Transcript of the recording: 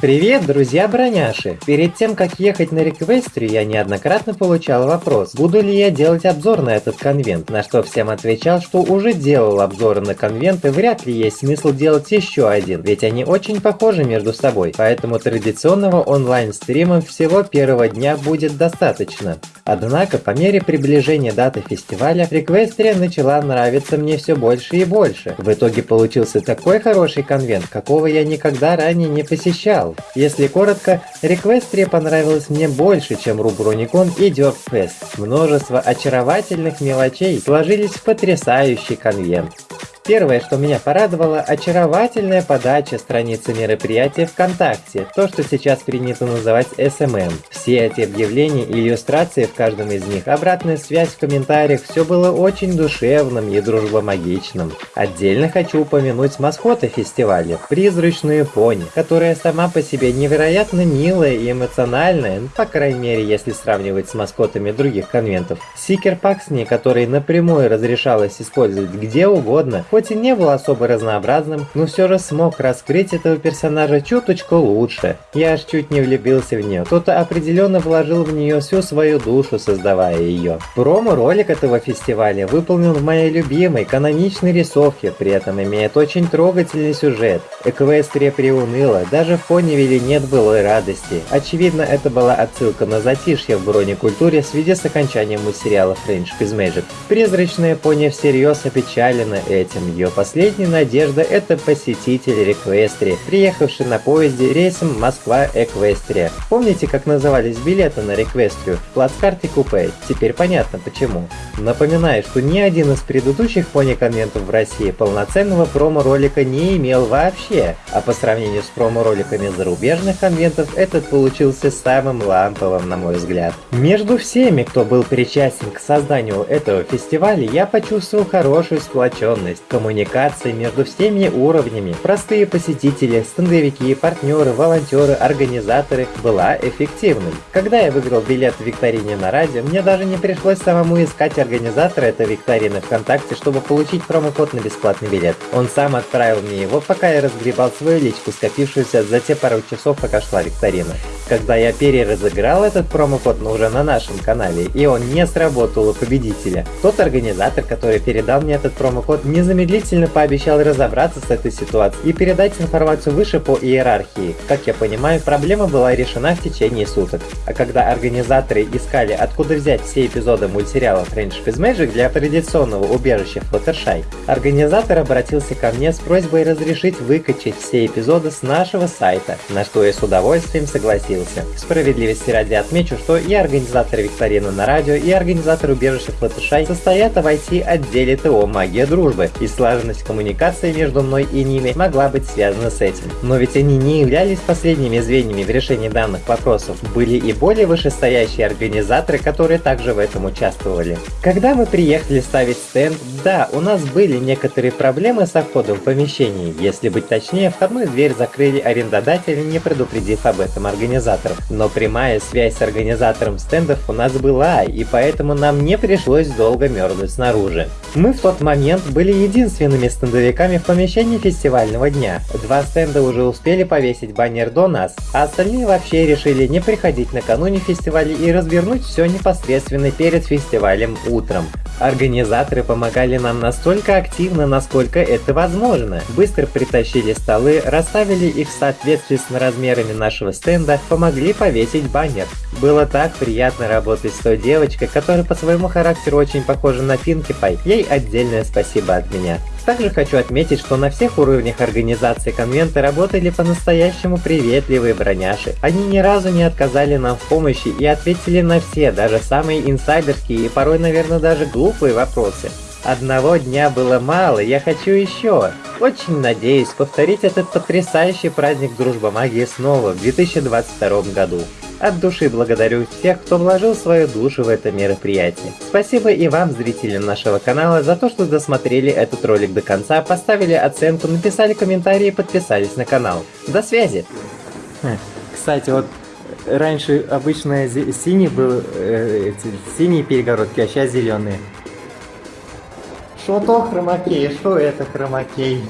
Привет, друзья-броняши! Перед тем, как ехать на реквестрию, я неоднократно получал вопрос, буду ли я делать обзор на этот конвент, на что всем отвечал, что уже делал обзоры на конвенты, вряд ли есть смысл делать еще один, ведь они очень похожи между собой, поэтому традиционного онлайн-стрима всего первого дня будет достаточно. Однако, по мере приближения даты фестиваля, реквестрия начала нравиться мне все больше и больше. В итоге получился такой хороший конвент, какого я никогда ранее не посещал. Если коротко, Реквестрия понравилась мне больше, чем Руброникон и Дёркфест. Множество очаровательных мелочей сложились в потрясающий конвент. Первое, что меня порадовало, очаровательная подача страницы мероприятия ВКонтакте, то, что сейчас принято называть SMM. Все эти объявления и иллюстрации в каждом из них, обратная связь в комментариях, все было очень душевным и дружбомагичным. Отдельно хочу упомянуть маскота фестиваля, призрачную пони, которая сама по себе невероятно милая и эмоциональная, ну, по крайней мере, если сравнивать с маскотами других конвентов. Сикер Паксни, который напрямую разрешалось использовать где угодно, хоть и не был особо разнообразным, но все же смог раскрыть этого персонажа чуточку лучше. Я аж чуть не влюбился в нее, кто-то определенно вложил в нее всю свою душу, создавая ее. Промо-ролик этого фестиваля выполнен в моей любимой каноничной рисовке, при этом имеет очень трогательный сюжет. Эквестрия приуныла, даже в Понивиле нет былой радости. Очевидно, это была отсылка на затишье в бронекультуре в связи с окончанием мультсериала Friendship is Magic. Призрачная пони всерьез опечалена этим. Ее последняя надежда – это посетитель Реквестрии, приехавший на поезде рейсом Москва-Эквестрия. Помните, как назывались билеты на Реквестрию? Плацкарт и купе. Теперь понятно почему. Напоминаю, что ни один из предыдущих пони-конвентов в России полноценного промо-ролика не имел вообще, а по сравнению с промо-роликами зарубежных конвентов, этот получился самым ламповым, на мой взгляд. Между всеми, кто был причастен к созданию этого фестиваля, я почувствовал хорошую сплоченность, коммуникации между всеми уровнями. Простые посетители, стендовики, партнеры, волонтеры, организаторы была эффективной. Когда я выиграл билет в викторине на радио, мне даже не пришлось самому искать организатора этой викторины ВКонтакте, чтобы получить промокод на бесплатный билет. Он сам отправил мне его, пока я разгребал свою личку, скопившуюся за те пару часов, пока шла викторина. Когда я переразыграл этот промокод, но уже на нашем канале, и он не сработал у победителя, тот организатор, который передал мне этот промокод, незамедлительно пообещал разобраться с этой ситуацией и передать информацию выше по иерархии. Как я понимаю, проблема была решена в течение суток. А когда организаторы искали, откуда взять все эпизоды мультсериала Friendship is Magic для традиционного убежища Fluttershy, организатор обратился ко мне с просьбой разрешить выкачать все эпизоды с нашего сайта, на что я с удовольствием согласился. Справедливости ради отмечу, что и организаторы викторины на радио, и организаторы убежища Fluttershy состоят в IT-отделе ТО «Магия дружбы», и слаженность коммуникации между мной и ними могла быть связана с этим. Но ведь они не являлись последними звеньями в решении данных вопросов. Были и более вышестоящие организаторы, которые также в этом участвовали. Когда мы приехали ставить стенд, да, у нас были некоторые проблемы со входом в помещение. Если быть точнее, входную дверь закрыли арендодатели, не предупредив об этом организаторов. Но прямая связь с организатором стендов у нас была, и поэтому нам не пришлось долго мерзнуть снаружи. Мы в тот момент были единственными стендовиками в помещении фестивального дня. Два стенда уже успели повесить баннер до нас, а остальные вообще решили не приходить накануне фестиваля и развернуть все непосредственно перед фестивалем утром. Организаторы помогали нам настолько активно, насколько это возможно. Быстро притащили столы, расставили их в соответствии с размерами нашего стенда, помогли повесить баннер. Было так приятно работать с той девочкой, которая по своему характеру очень похожа на Пинки Пай. Ей отдельное спасибо от меня. Также хочу отметить, что на всех уровнях организации конвента работали по-настоящему приветливые броняши. Они ни разу не отказали нам в помощи и ответили на все, даже самые инсайдерские и порой, наверное, даже глупые вопросы. Одного дня было мало, я хочу еще. Очень надеюсь повторить этот потрясающий праздник Дружба Магии снова в 2022 году. От души благодарю всех, кто вложил свою душу в это мероприятие. Спасибо и вам, зрителям нашего канала, за то, что досмотрели этот ролик до конца, поставили оценку, написали комментарии и подписались на канал. До связи! Хм, кстати, вот раньше обычно синий был, э, эти, синие перегородки, а сейчас зеленые. Что то хромакей, что это хромакей?